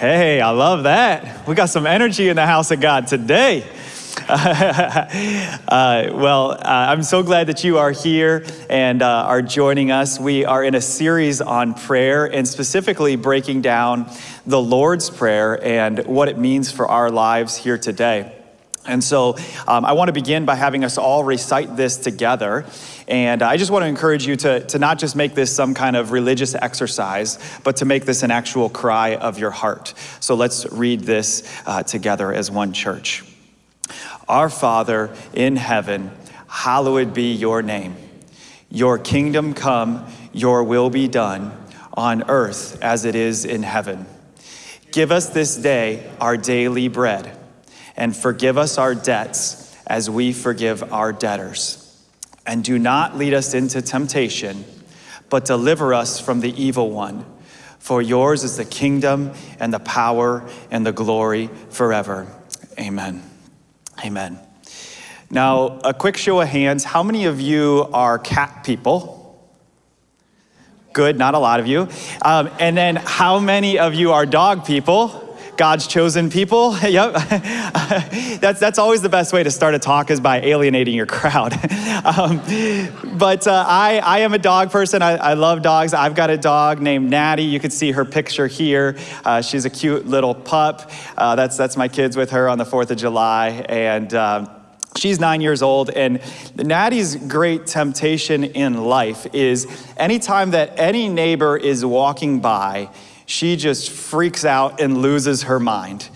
Hey, I love that. We got some energy in the house of God today. uh, well, uh, I'm so glad that you are here and uh, are joining us. We are in a series on prayer and specifically breaking down the Lord's Prayer and what it means for our lives here today. And so um, I want to begin by having us all recite this together. And I just want to encourage you to, to not just make this some kind of religious exercise, but to make this an actual cry of your heart. So let's read this uh, together as one church. Our Father in heaven, hallowed be your name. Your kingdom come, your will be done on earth as it is in heaven. Give us this day our daily bread and forgive us our debts as we forgive our debtors. And do not lead us into temptation, but deliver us from the evil one. For yours is the kingdom and the power and the glory forever. Amen. Amen. Now, a quick show of hands how many of you are cat people? Good, not a lot of you. Um, and then how many of you are dog people? God's chosen people. yep. that's, that's always the best way to start a talk is by alienating your crowd. um, but uh, I, I am a dog person. I, I love dogs. I've got a dog named Natty. You can see her picture here. Uh, she's a cute little pup. Uh, that's, that's my kids with her on the 4th of July. And um, She's nine years old, and Natty's great temptation in life is anytime that any neighbor is walking by, she just freaks out and loses her mind.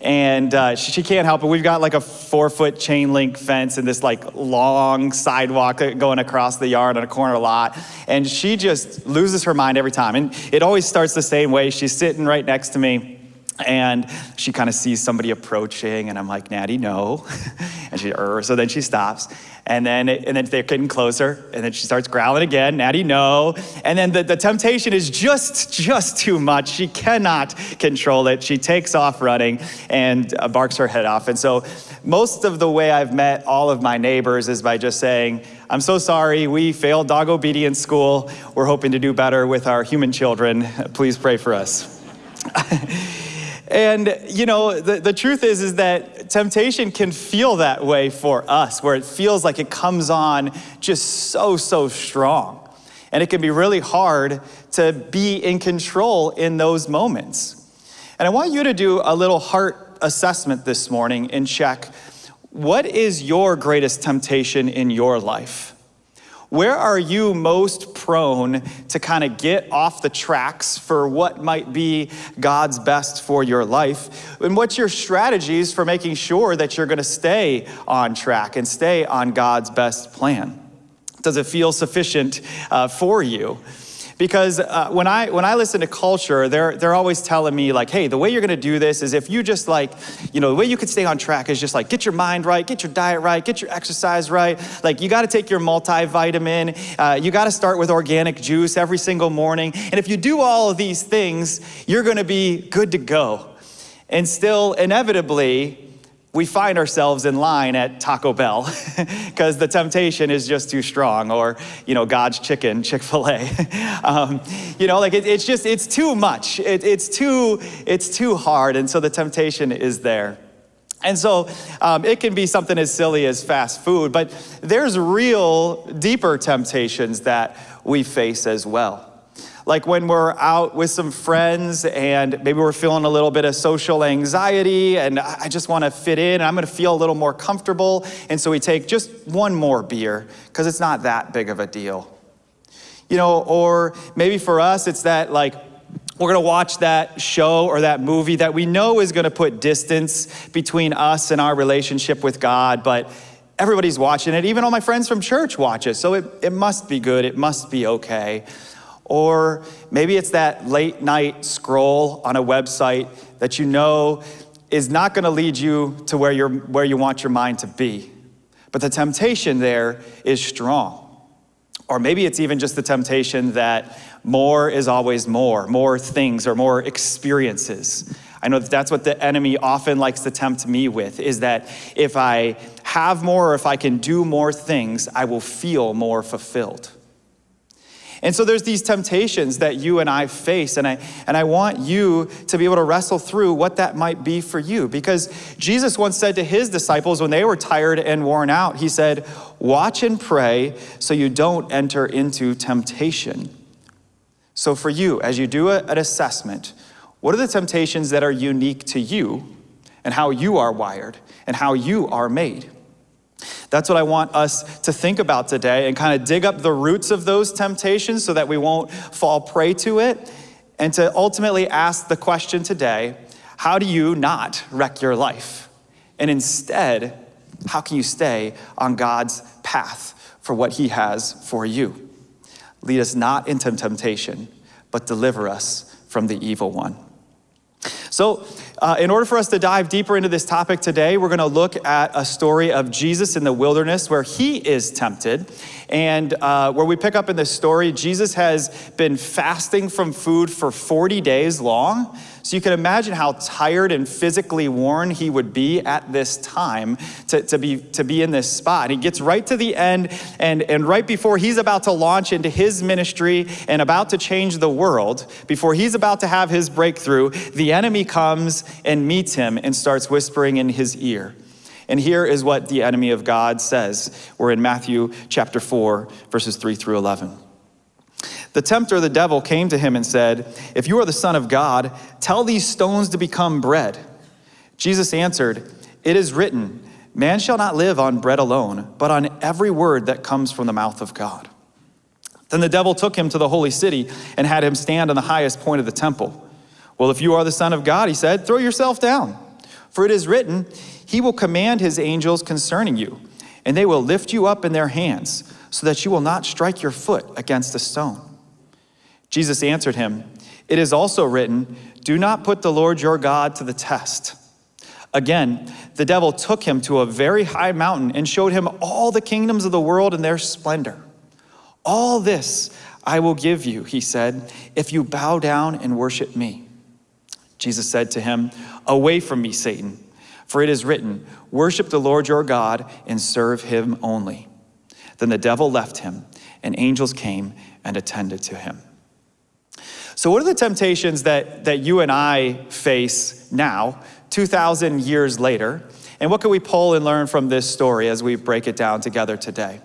And uh, she, she, can't help it. We've got like a four foot chain link fence and this like long sidewalk going across the yard on a corner lot. And she just loses her mind every time. And it always starts the same way. She's sitting right next to me and she kind of sees somebody approaching, and I'm like, Natty, no. and she, er, so then she stops. And then, and then they're getting closer, and then she starts growling again, Natty, no. And then the, the temptation is just, just too much. She cannot control it. She takes off running and uh, barks her head off. And so most of the way I've met all of my neighbors is by just saying, I'm so sorry, we failed dog obedience school. We're hoping to do better with our human children. Please pray for us. And you know, the, the truth is, is that temptation can feel that way for us, where it feels like it comes on just so, so strong. And it can be really hard to be in control in those moments. And I want you to do a little heart assessment this morning and check what is your greatest temptation in your life? Where are you most prone to kind of get off the tracks for what might be God's best for your life? And what's your strategies for making sure that you're going to stay on track and stay on God's best plan? Does it feel sufficient uh, for you? Because uh, when, I, when I listen to culture, they're, they're always telling me like, hey, the way you're gonna do this is if you just like, you know, the way you could stay on track is just like get your mind right, get your diet right, get your exercise right. Like you gotta take your multivitamin, uh, you gotta start with organic juice every single morning. And if you do all of these things, you're gonna be good to go. And still, inevitably, we find ourselves in line at Taco Bell because the temptation is just too strong, or you know, God's chicken, Chick Fil A. um, you know, like it, it's just it's too much. It, it's too it's too hard, and so the temptation is there. And so um, it can be something as silly as fast food, but there's real deeper temptations that we face as well. Like when we're out with some friends and maybe we're feeling a little bit of social anxiety and I just want to fit in and I'm going to feel a little more comfortable. And so we take just one more beer because it's not that big of a deal. You know, or maybe for us, it's that like, we're going to watch that show or that movie that we know is going to put distance between us and our relationship with God, but everybody's watching it. Even all my friends from church watch it. So it, it must be good. It must be okay. Or maybe it's that late night scroll on a website that you know is not going to lead you to where, you're, where you want your mind to be. But the temptation there is strong. Or maybe it's even just the temptation that more is always more, more things or more experiences. I know that that's what the enemy often likes to tempt me with is that if I have more or if I can do more things, I will feel more fulfilled. And so there's these temptations that you and I face, and I, and I want you to be able to wrestle through what that might be for you. Because Jesus once said to his disciples when they were tired and worn out, he said, Watch and pray so you don't enter into temptation. So for you, as you do an assessment, what are the temptations that are unique to you and how you are wired and how you are made? That's what I want us to think about today and kind of dig up the roots of those temptations so that we won't fall prey to it. And to ultimately ask the question today how do you not wreck your life? And instead, how can you stay on God's path for what He has for you? Lead us not into temptation, but deliver us from the evil one. So, uh, in order for us to dive deeper into this topic today, we're going to look at a story of Jesus in the wilderness where he is tempted. And uh, where we pick up in this story, Jesus has been fasting from food for 40 days long. So you can imagine how tired and physically worn he would be at this time to, to, be, to be in this spot. And he gets right to the end, and, and right before he's about to launch into his ministry and about to change the world, before he's about to have his breakthrough, the enemy comes and meets him and starts whispering in his ear. And here is what the enemy of God says. We're in Matthew chapter 4, verses 3 through 11. The tempter, the devil, came to him and said, If you are the Son of God, tell these stones to become bread. Jesus answered, It is written, Man shall not live on bread alone, but on every word that comes from the mouth of God. Then the devil took him to the holy city and had him stand on the highest point of the temple. Well, if you are the Son of God, he said, throw yourself down. For it is written, He will command His angels concerning you, and they will lift you up in their hands, so that you will not strike your foot against a stone. Jesus answered him, It is also written, Do not put the Lord your God to the test. Again, the devil took him to a very high mountain and showed him all the kingdoms of the world and their splendor. All this I will give you, he said, if you bow down and worship me. Jesus said to him, Away from me, Satan, for it is written, Worship the Lord your God and serve him only. Then the devil left him, and angels came and attended to him. So, what are the temptations that, that you and I face now, 2,000 years later? And what can we pull and learn from this story as we break it down together today?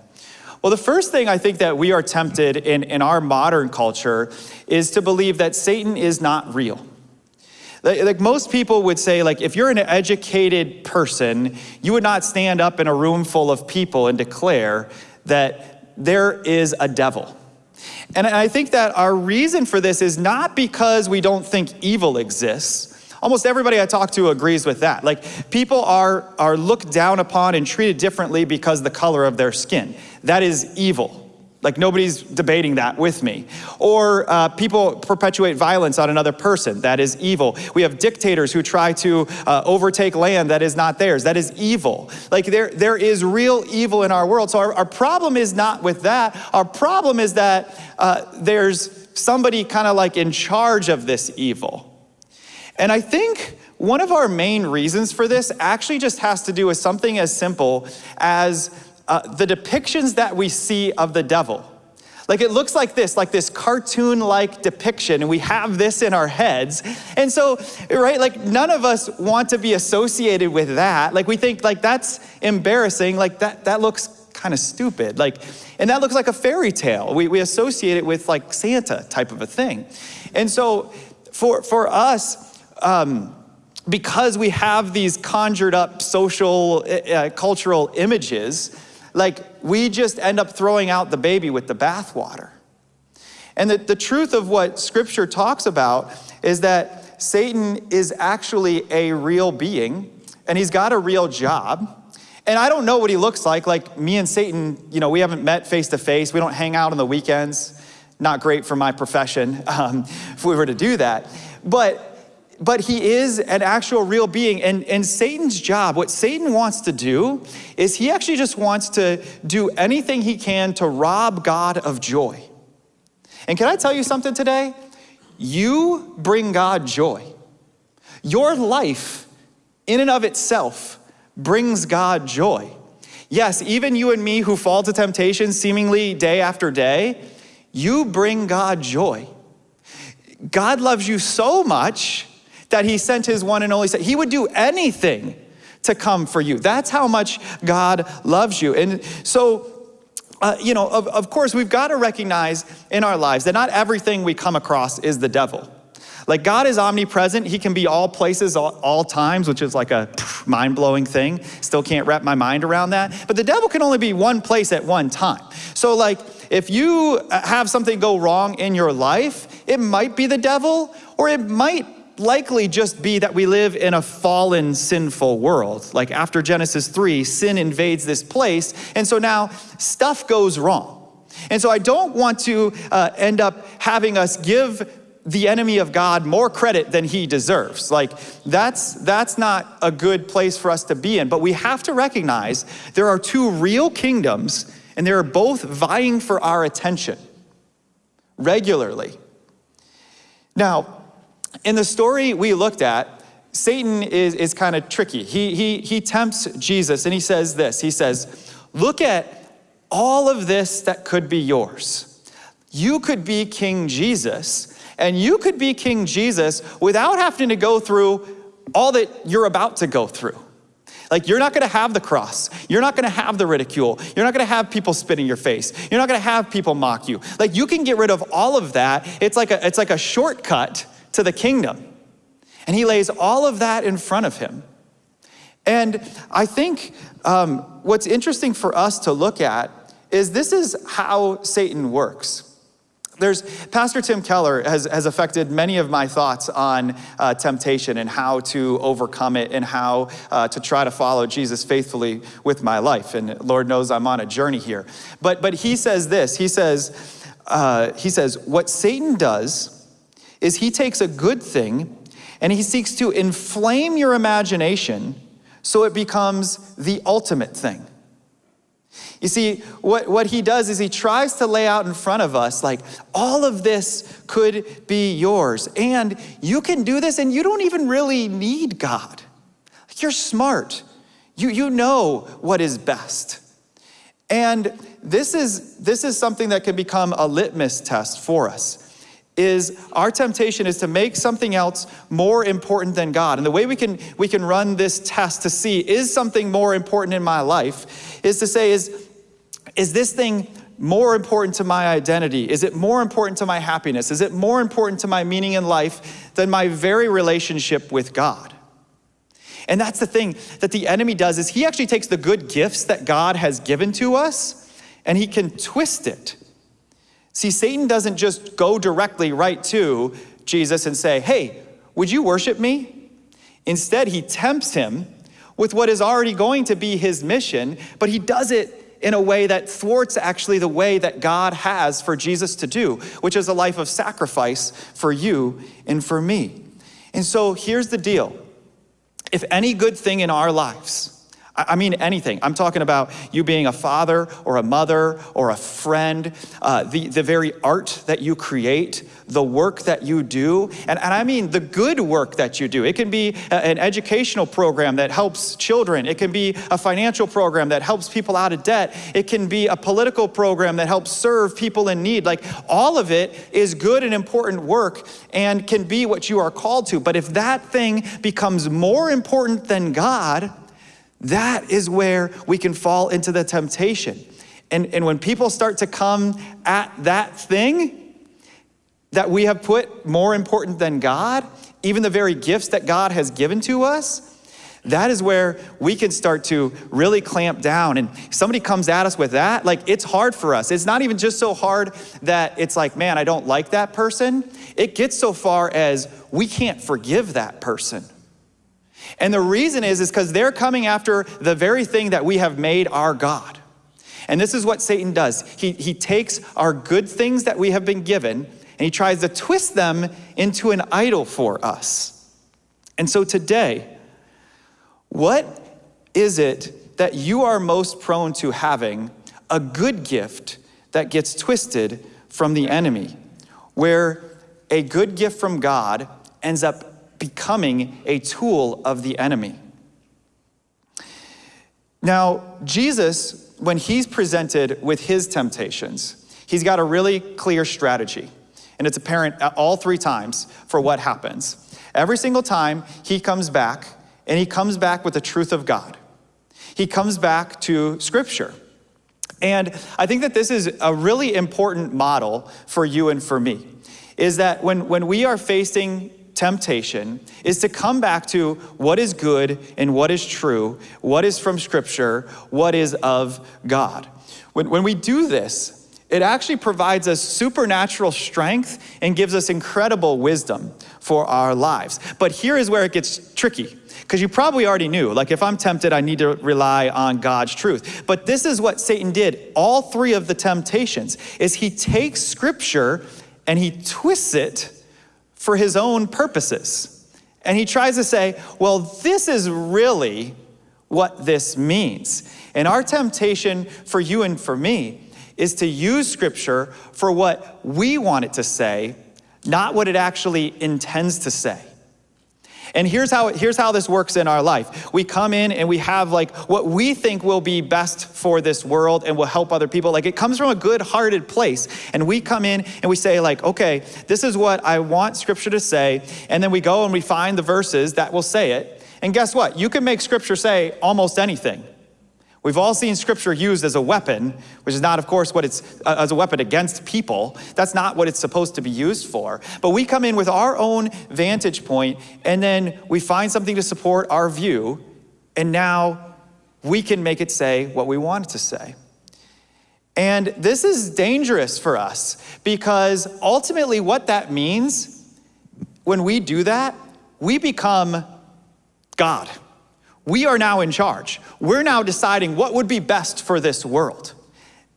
Well, the first thing I think that we are tempted in, in our modern culture is to believe that Satan is not real. Like, like most people would say, like, if you're an educated person, you would not stand up in a room full of people and declare that there is a devil. And I think that our reason for this is not because we don't think evil exists. Almost everybody I talk to agrees with that. Like people are, are looked down upon and treated differently because the color of their skin. That is evil. Like nobody's debating that with me. Or uh, people perpetuate violence on another person. That is evil. We have dictators who try to uh, overtake land that is not theirs. That is evil. Like there, there is real evil in our world. So our, our problem is not with that. Our problem is that uh, there's somebody kind of like in charge of this evil. And I think one of our main reasons for this actually just has to do with something as simple as uh, the depictions that we see of the devil. Like it looks like this, like this cartoon like depiction, and we have this in our heads. And so, right, like none of us want to be associated with that. Like we think, like that's embarrassing, like that, that looks kind of stupid. Like, and that looks like a fairy tale. We, we associate it with like Santa type of a thing. And so, for, for us, um, because we have these conjured up social, uh, cultural images, like we just end up throwing out the baby with the bathwater. And the, the truth of what scripture talks about is that Satan is actually a real being and he's got a real job. And I don't know what he looks like. Like me and Satan, you know, we haven't met face to face. We don't hang out on the weekends. Not great for my profession um, if we were to do that. But but he is an actual real being. And, and Satan's job, what Satan wants to do, is he actually just wants to do anything he can to rob God of joy. And can I tell you something today? You bring God joy. Your life, in and of itself, brings God joy. Yes, even you and me who fall to temptation seemingly day after day, you bring God joy. God loves you so much that he sent his one and only son. He would do anything to come for you. That's how much God loves you. And so, uh, you know, of, of course, we've got to recognize in our lives that not everything we come across is the devil. Like God is omnipresent. He can be all places, all, all times, which is like a mind blowing thing. Still can't wrap my mind around that. But the devil can only be one place at one time. So, like, if you have something go wrong in your life, it might be the devil, or it might likely just be that we live in a fallen, sinful world. Like after Genesis 3, sin invades this place, and so now stuff goes wrong. And so I don't want to uh, end up having us give the enemy of God more credit than he deserves. Like that's that's not a good place for us to be in, but we have to recognize there are two real kingdoms and they're both vying for our attention regularly. Now, in the story we looked at, Satan is, is kind of tricky. He, he, he tempts Jesus and he says this He says, Look at all of this that could be yours. You could be King Jesus and you could be King Jesus without having to go through all that you're about to go through. Like, you're not gonna have the cross. You're not gonna have the ridicule. You're not gonna have people spit in your face. You're not gonna have people mock you. Like, you can get rid of all of that. It's like a, it's like a shortcut to the kingdom. And he lays all of that in front of him. And I think um, what's interesting for us to look at is this is how Satan works. There's, Pastor Tim Keller has, has affected many of my thoughts on uh, temptation and how to overcome it and how uh, to try to follow Jesus faithfully with my life. And Lord knows I'm on a journey here. But, but he says this, he says, uh, he says, what Satan does is he takes a good thing and he seeks to inflame your imagination so it becomes the ultimate thing. You see, what, what he does is he tries to lay out in front of us, like, all of this could be yours. And you can do this, and you don't even really need God. You're smart, you, you know what is best. And this is, this is something that can become a litmus test for us is our temptation is to make something else more important than God. And the way we can we can run this test to see is something more important in my life is to say is is this thing more important to my identity? Is it more important to my happiness? Is it more important to my meaning in life than my very relationship with God? And that's the thing that the enemy does is he actually takes the good gifts that God has given to us and he can twist it. See, Satan doesn't just go directly right to Jesus and say, "Hey, would you worship me?" Instead, he tempts him with what is already going to be his mission, but he does it in a way that thwarts actually the way that God has for Jesus to do, which is a life of sacrifice for you and for me. And so here's the deal if any good thing in our lives, I mean anything. I'm talking about you being a father or a mother or a friend, uh, the, the very art that you create, the work that you do, and, and I mean the good work that you do. It can be a, an educational program that helps children, it can be a financial program that helps people out of debt, it can be a political program that helps serve people in need. Like all of it is good and important work and can be what you are called to. But if that thing becomes more important than God, that is where we can fall into the temptation. And, and when people start to come at that thing that we have put more important than God, even the very gifts that God has given to us, that is where we can start to really clamp down. And somebody comes at us with that, like it's hard for us. It's not even just so hard that it's like, man, I don't like that person. It gets so far as we can't forgive that person. And the reason is, is because they're coming after the very thing that we have made our God. And this is what Satan does. He, he takes our good things that we have been given and he tries to twist them into an idol for us. And so today, what is it that you are most prone to having a good gift that gets twisted from the enemy, where a good gift from God ends up becoming a tool of the enemy. Now, Jesus, when he's presented with his temptations, He's got a really clear strategy, and it's apparent all three times for what happens. Every single time he comes back, and he comes back with the truth of God. He comes back to Scripture. And I think that this is a really important model for you and for me, is that when, when we are facing temptation, is to come back to what is good and what is true, what is from Scripture, what is of God. When, when we do this, it actually provides us supernatural strength and gives us incredible wisdom for our lives. But here is where it gets tricky because you probably already knew, like if I'm tempted, I need to rely on God's truth. But this is what Satan did. All three of the temptations is he takes scripture and he twists it for his own purposes. And he tries to say, well, this is really what this means. And our temptation for you and for me is to use scripture for what we want it to say, not what it actually intends to say. And here's how, here's how this works in our life. We come in and we have like what we think will be best for this world and will help other people. Like it comes from a good hearted place. And we come in and we say like, okay, this is what I want scripture to say. And then we go and we find the verses that will say it. And guess what? You can make scripture say almost anything. We've all seen scripture used as a weapon, which is not, of course, what it's uh, as a weapon against people. That's not what it's supposed to be used for. But we come in with our own vantage point, and then we find something to support our view, and now we can make it say what we want it to say. And this is dangerous for us because ultimately, what that means when we do that, we become God. We are now in charge. We're now deciding what would be best for this world.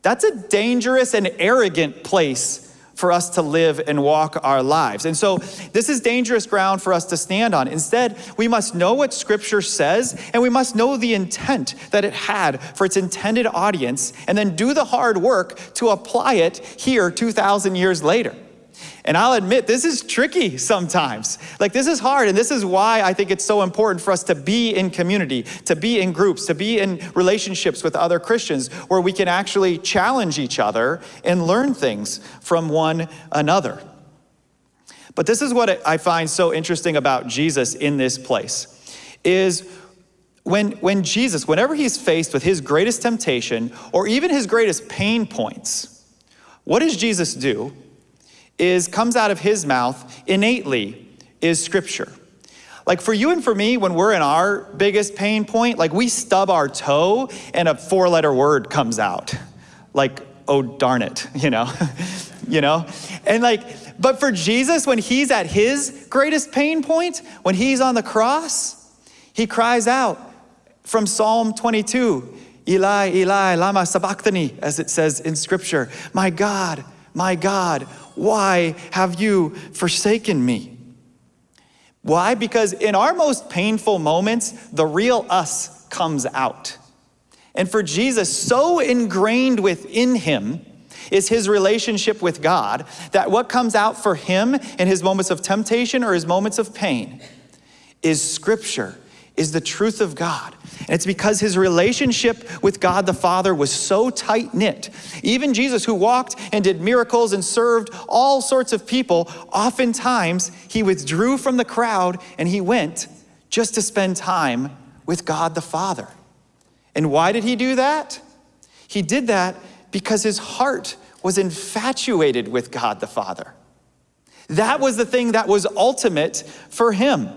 That's a dangerous and arrogant place for us to live and walk our lives. And so this is dangerous ground for us to stand on. Instead, we must know what scripture says and we must know the intent that it had for its intended audience and then do the hard work to apply it here 2,000 years later. And I'll admit, this is tricky sometimes. Like, this is hard, and this is why I think it's so important for us to be in community, to be in groups, to be in relationships with other Christians where we can actually challenge each other and learn things from one another. But this is what I find so interesting about Jesus in this place is when, when Jesus, whenever he's faced with his greatest temptation or even his greatest pain points, what does Jesus do? Is comes out of his mouth innately is scripture. Like for you and for me, when we're in our biggest pain point, like we stub our toe and a four letter word comes out. Like, oh darn it, you know? you know? And like, but for Jesus, when he's at his greatest pain point, when he's on the cross, he cries out from Psalm 22, Eli, Eli, lama sabachthani, as it says in scripture, my God, my God, why have you forsaken me? Why? Because in our most painful moments, the real us comes out. And for Jesus, so ingrained within him is his relationship with God that what comes out for him in his moments of temptation or his moments of pain is scripture, is the truth of God. And it's because his relationship with God the Father was so tight knit. Even Jesus, who walked and did miracles and served all sorts of people, oftentimes he withdrew from the crowd and he went just to spend time with God the Father. And why did he do that? He did that because his heart was infatuated with God the Father. That was the thing that was ultimate for him.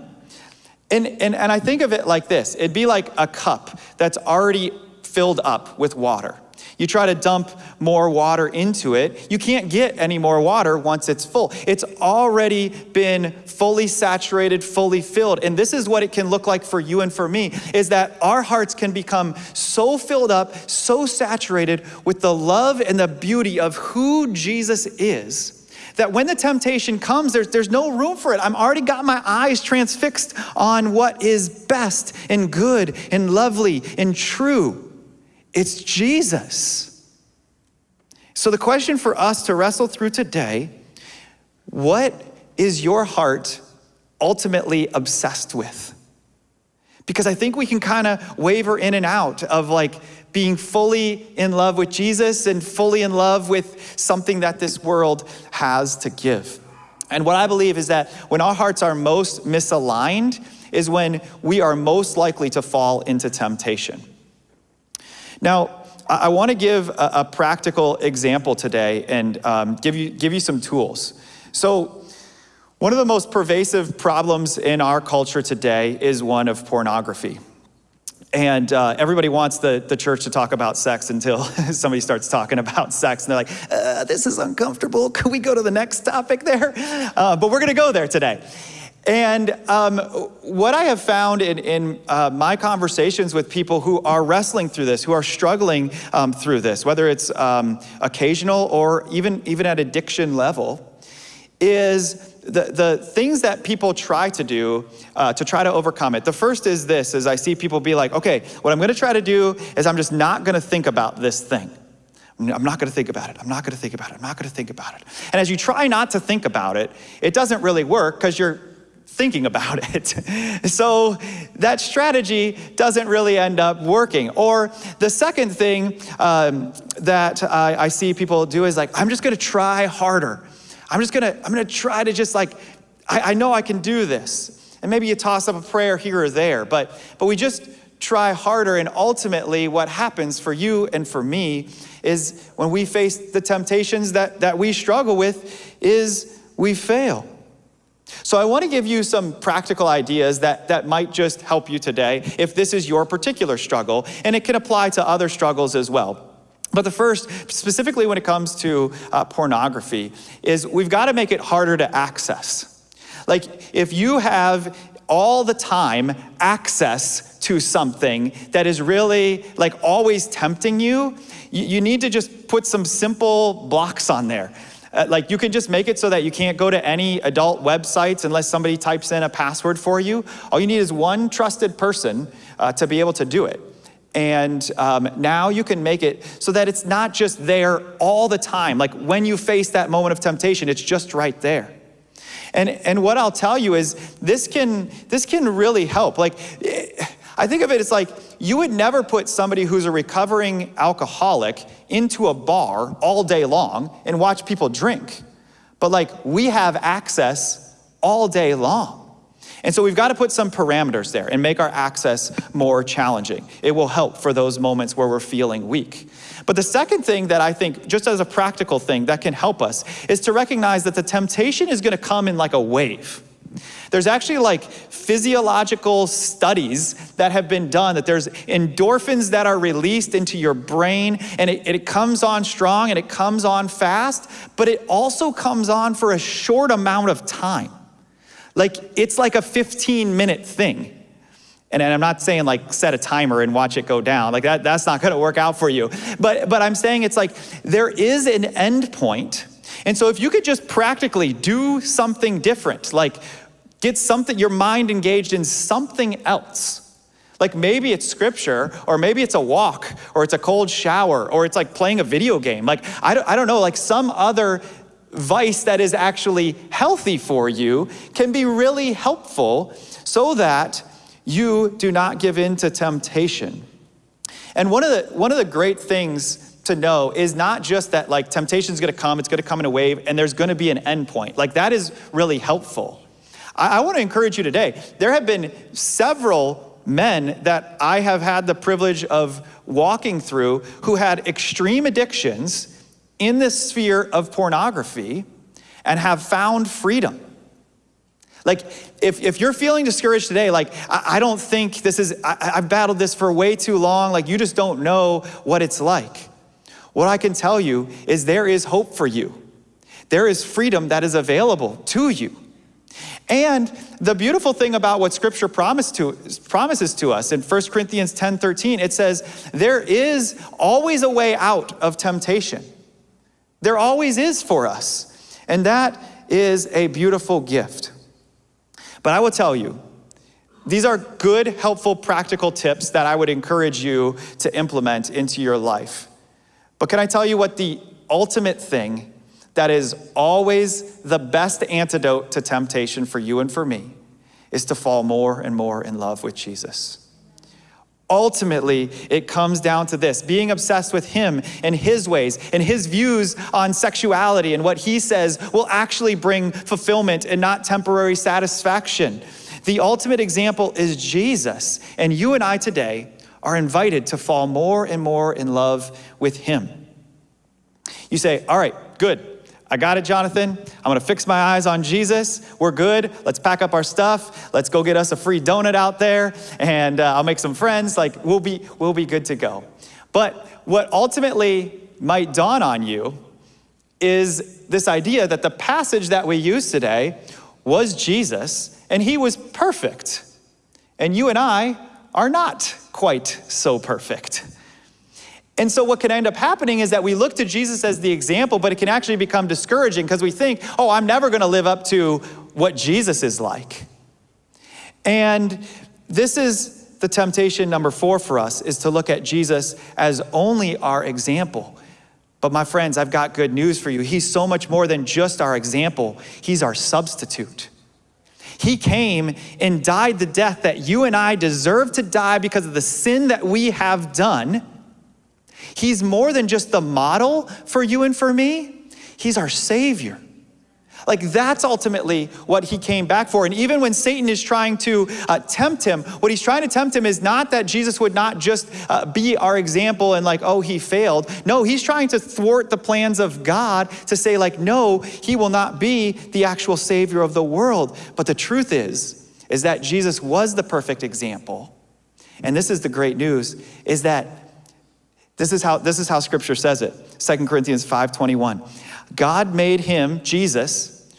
And, and, and I think of it like this it'd be like a cup that's already filled up with water. You try to dump more water into it, you can't get any more water once it's full. It's already been fully saturated, fully filled. And this is what it can look like for you and for me is that our hearts can become so filled up, so saturated with the love and the beauty of who Jesus is that when the temptation comes, there's, there's no room for it. I'm already got my eyes transfixed on what is best and good and lovely and true. It's Jesus. So, the question for us to wrestle through today what is your heart ultimately obsessed with? Because I think we can kind of waver in and out of like being fully in love with Jesus and fully in love with something that this world has to give. And what I believe is that when our hearts are most misaligned, is when we are most likely to fall into temptation. Now, I want to give a, practical example today and um, give, you, give you some tools. So, one of the most pervasive problems in our culture today is one of pornography. And uh, everybody wants the, the church to talk about sex until somebody starts talking about sex. And they're like, uh, this is uncomfortable. Can we go to the next topic there? Uh, but we're going to go there today. And um, what I have found in, in uh, my conversations with people who are wrestling through this, who are struggling um, through this, whether it's um, occasional or even, even at addiction level, is the, the things that people try to do uh, to try to overcome it. The first is this, is I see people be like, okay, what I'm gonna try to do is I'm just not gonna think about this thing. I'm not gonna think about it. I'm not gonna think about it. I'm not gonna think about it. And as you try not to think about it, it doesn't really work because you're thinking about it. so that strategy doesn't really end up working. Or the second thing um, that I, I see people do is like, I'm just gonna try harder. I'm just gonna, I'm gonna try to just like, I, I know I can do this. And maybe you toss up a prayer here or there, but, but we just try harder. And ultimately, what happens for you and for me is when we face the temptations that, that we struggle with, is we fail. So I want to give you some practical ideas that, that might just help you today if this is your particular struggle, and it can apply to other struggles as well. But the first, specifically when it comes to uh, pornography, is we've got to make it harder to access. Like if you have all the time access to something that is really like always tempting you, you, you need to just put some simple blocks on there. Uh, like you can just make it so that you can't go to any adult websites unless somebody types in a password for you. All you need is one trusted person uh, to be able to do it. And um, now you can make it so that it's not just there all the time. Like when you face that moment of temptation, it's just right there. And, and what I'll tell you is this can, this can really help. Like, I think of it as like you would never put somebody who's a recovering alcoholic into a bar all day long and watch people drink. But like we have access all day long. And so we've got to put some parameters there and make our access more challenging. It will help for those moments where we're feeling weak. But the second thing that I think, just as a practical thing that can help us, is to recognize that the temptation is going to come in like a wave. There's actually like physiological studies that have been done that there's endorphins that are released into your brain and it, it comes on strong and it comes on fast, but it also comes on for a short amount of time. Like it's like a 15 minute thing. And I'm not saying like set a timer and watch it go down. Like that, that's not gonna work out for you. But, but I'm saying it's like there is an end point. And so if you could just practically do something different, like get something, your mind engaged in something else. Like maybe it's scripture, or maybe it's a walk, or it's a cold shower, or it's like playing a video game. Like, I don't, I don't know, like some other vice that is actually healthy for you can be really helpful so that you do not give in to temptation. And one of the, one of the great things to know is not just that like temptation is going to come, it's going to come in a wave, and there's going to be an end point. Like that is really helpful. I, I want to encourage you today. There have been several men that I have had the privilege of walking through who had extreme addictions in the sphere of pornography and have found freedom. Like, if, if you're feeling discouraged today, like, I, I don't think this is, I, I've battled this for way too long, like, you just don't know what it's like. What I can tell you is there is hope for you. There is freedom that is available to you. And the beautiful thing about what scripture to, promises to us in 1 Corinthians 10, 13, it says, there is always a way out of temptation. There always is for us. And that is a beautiful gift. But I will tell you, these are good, helpful, practical tips that I would encourage you to implement into your life. But can I tell you what the ultimate thing that is always the best antidote to temptation for you and for me is to fall more and more in love with Jesus. Ultimately it comes down to this being obsessed with him and his ways and his views on sexuality and what he says will actually bring fulfillment and not temporary satisfaction. The ultimate example is Jesus, and you and I today are invited to fall more and more in love with him. You say, All right, good. I got it, Jonathan. I'm gonna fix my eyes on Jesus. We're good. Let's pack up our stuff. Let's go get us a free donut out there, and uh, I'll make some friends. Like we'll be we'll be good to go. But what ultimately might dawn on you is this idea that the passage that we use today was Jesus, and he was perfect, and you and I are not quite so perfect. And so, what can end up happening is that we look to Jesus as the example, but it can actually become discouraging because we think, oh, I'm never going to live up to what Jesus is like. And this is the temptation number four for us is to look at Jesus as only our example. But my friends, I've got good news for you. He's so much more than just our example, He's our substitute. He came and died the death that you and I deserve to die because of the sin that we have done He's more than just the model for you and for me, He's our Savior. Like that's ultimately what he came back for. And even when Satan is trying to uh, tempt him, what he's trying to tempt him is not that Jesus would not just uh, be our example and like, oh, he failed. No, he's trying to thwart the plans of God to say, like, no, he will not be the actual Savior of the world. But the truth is, is that Jesus was the perfect example. And this is the great news, is that this is how, this is how scripture says it. 2 Corinthians 5:21. God made him, Jesus,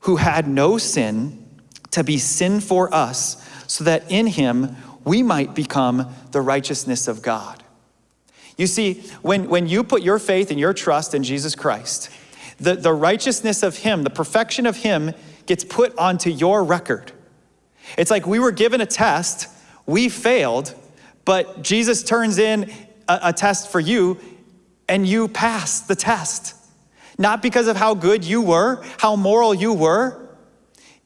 who had no sin, to be sin for us, so that in him we might become the righteousness of God. You see, when, when you put your faith and your trust in Jesus Christ, the, the righteousness of him, the perfection of him, gets put onto your record. It's like we were given a test, we failed, but Jesus turns in a, a test for you and you pass the test. Not because of how good you were, how moral you were,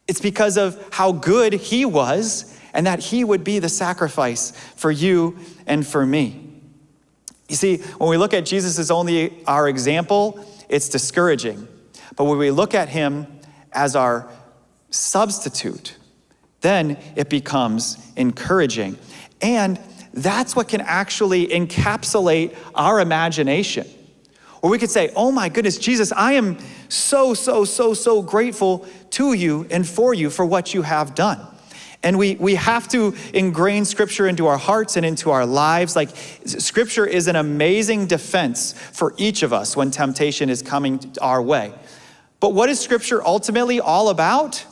it's because of how good he was and that he would be the sacrifice for you and for me. You see, when we look at Jesus as only our example, it's discouraging. But when we look at him as our substitute, then it becomes encouraging. And that's what can actually encapsulate our imagination. Or we could say, oh my goodness, Jesus, I am so, so, so, so grateful to you and for you for what you have done. And we, we have to ingrain scripture into our hearts and into our lives. Like, scripture is an amazing defense for each of us when temptation is coming our way. But what is scripture ultimately all about?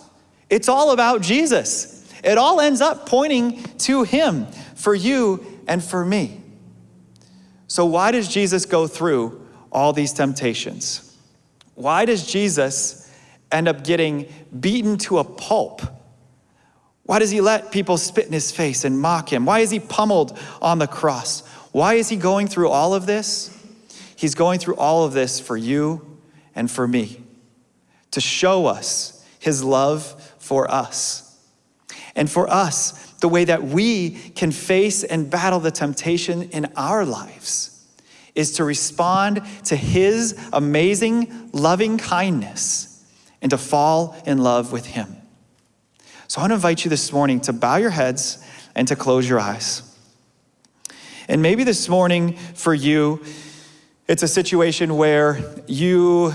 It's all about Jesus. It all ends up pointing to him for you and for me. So, why does Jesus go through all these temptations? Why does Jesus end up getting beaten to a pulp? Why does he let people spit in his face and mock him? Why is he pummeled on the cross? Why is he going through all of this? He's going through all of this for you and for me to show us his love for us. And for us, the way that we can face and battle the temptation in our lives is to respond to his amazing loving kindness and to fall in love with him. So I want to invite you this morning to bow your heads and to close your eyes. And maybe this morning for you, it's a situation where you,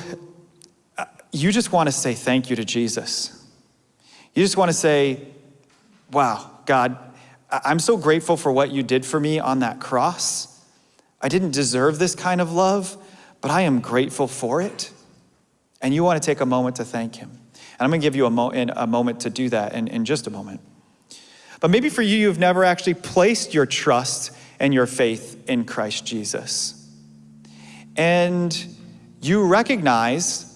uh, you just want to say thank you to Jesus. You just want to say, wow, God, I'm so grateful for what you did for me on that cross. I didn't deserve this kind of love, but I am grateful for it. And you want to take a moment to thank Him. And I'm going to give you a, mo- a moment to do that in, in just a moment. But maybe for you, you've never actually placed your trust and your faith in Christ Jesus. And you recognize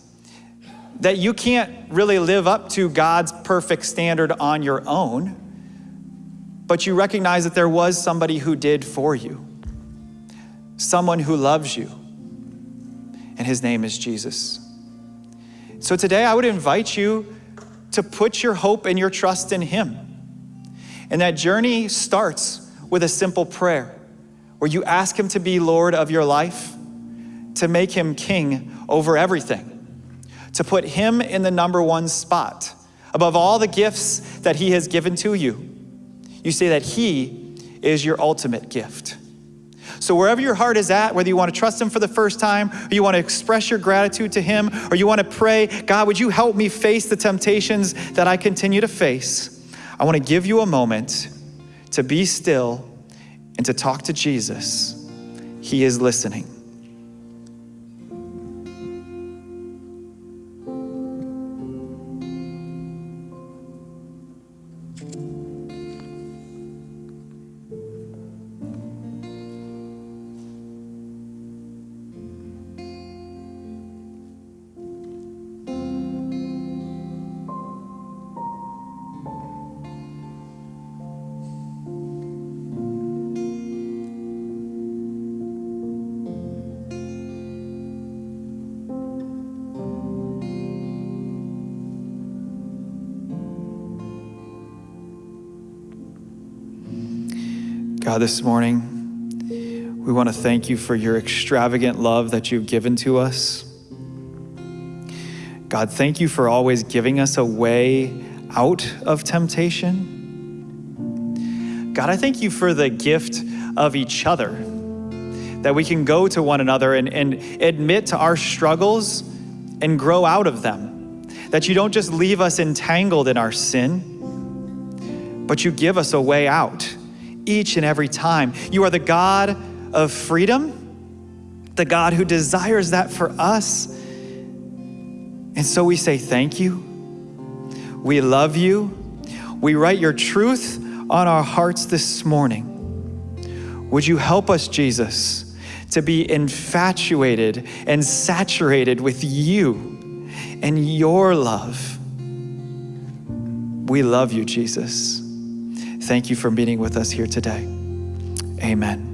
that you can't really live up to God's perfect standard on your own but you recognize that there was somebody who did for you, someone who loves you, and his name is Jesus. So today I would invite you to put your hope and your trust in him. And that journey starts with a simple prayer where you ask Him to be Lord of your life, to make Him king over everything, to put Him in the number one spot above all the gifts that He has given to you. You say that He is your ultimate gift. So, wherever your heart is at, whether you want to trust Him for the first time, or you want to express your gratitude to Him, or you want to pray, God, would you help me face the temptations that I continue to face? I want to give you a moment to be still and to talk to Jesus. He is listening. God, this morning, we want to thank you for your extravagant love that you've given to us. God, thank you for always giving us a way out of temptation. God, I thank you for the gift of each other, that we can go to one another and, and admit to our struggles and grow out of them. That you don't just leave us entangled in our sin, but you give us a way out each and every time. You are the God of freedom, the God who desires that for us. And so we say thank you. We love you. We write your truth on our hearts this morning. Would you help us, Jesus, to be infatuated and saturated with you and your love? We love you, Jesus. Thank you for meeting with us here today. Amen.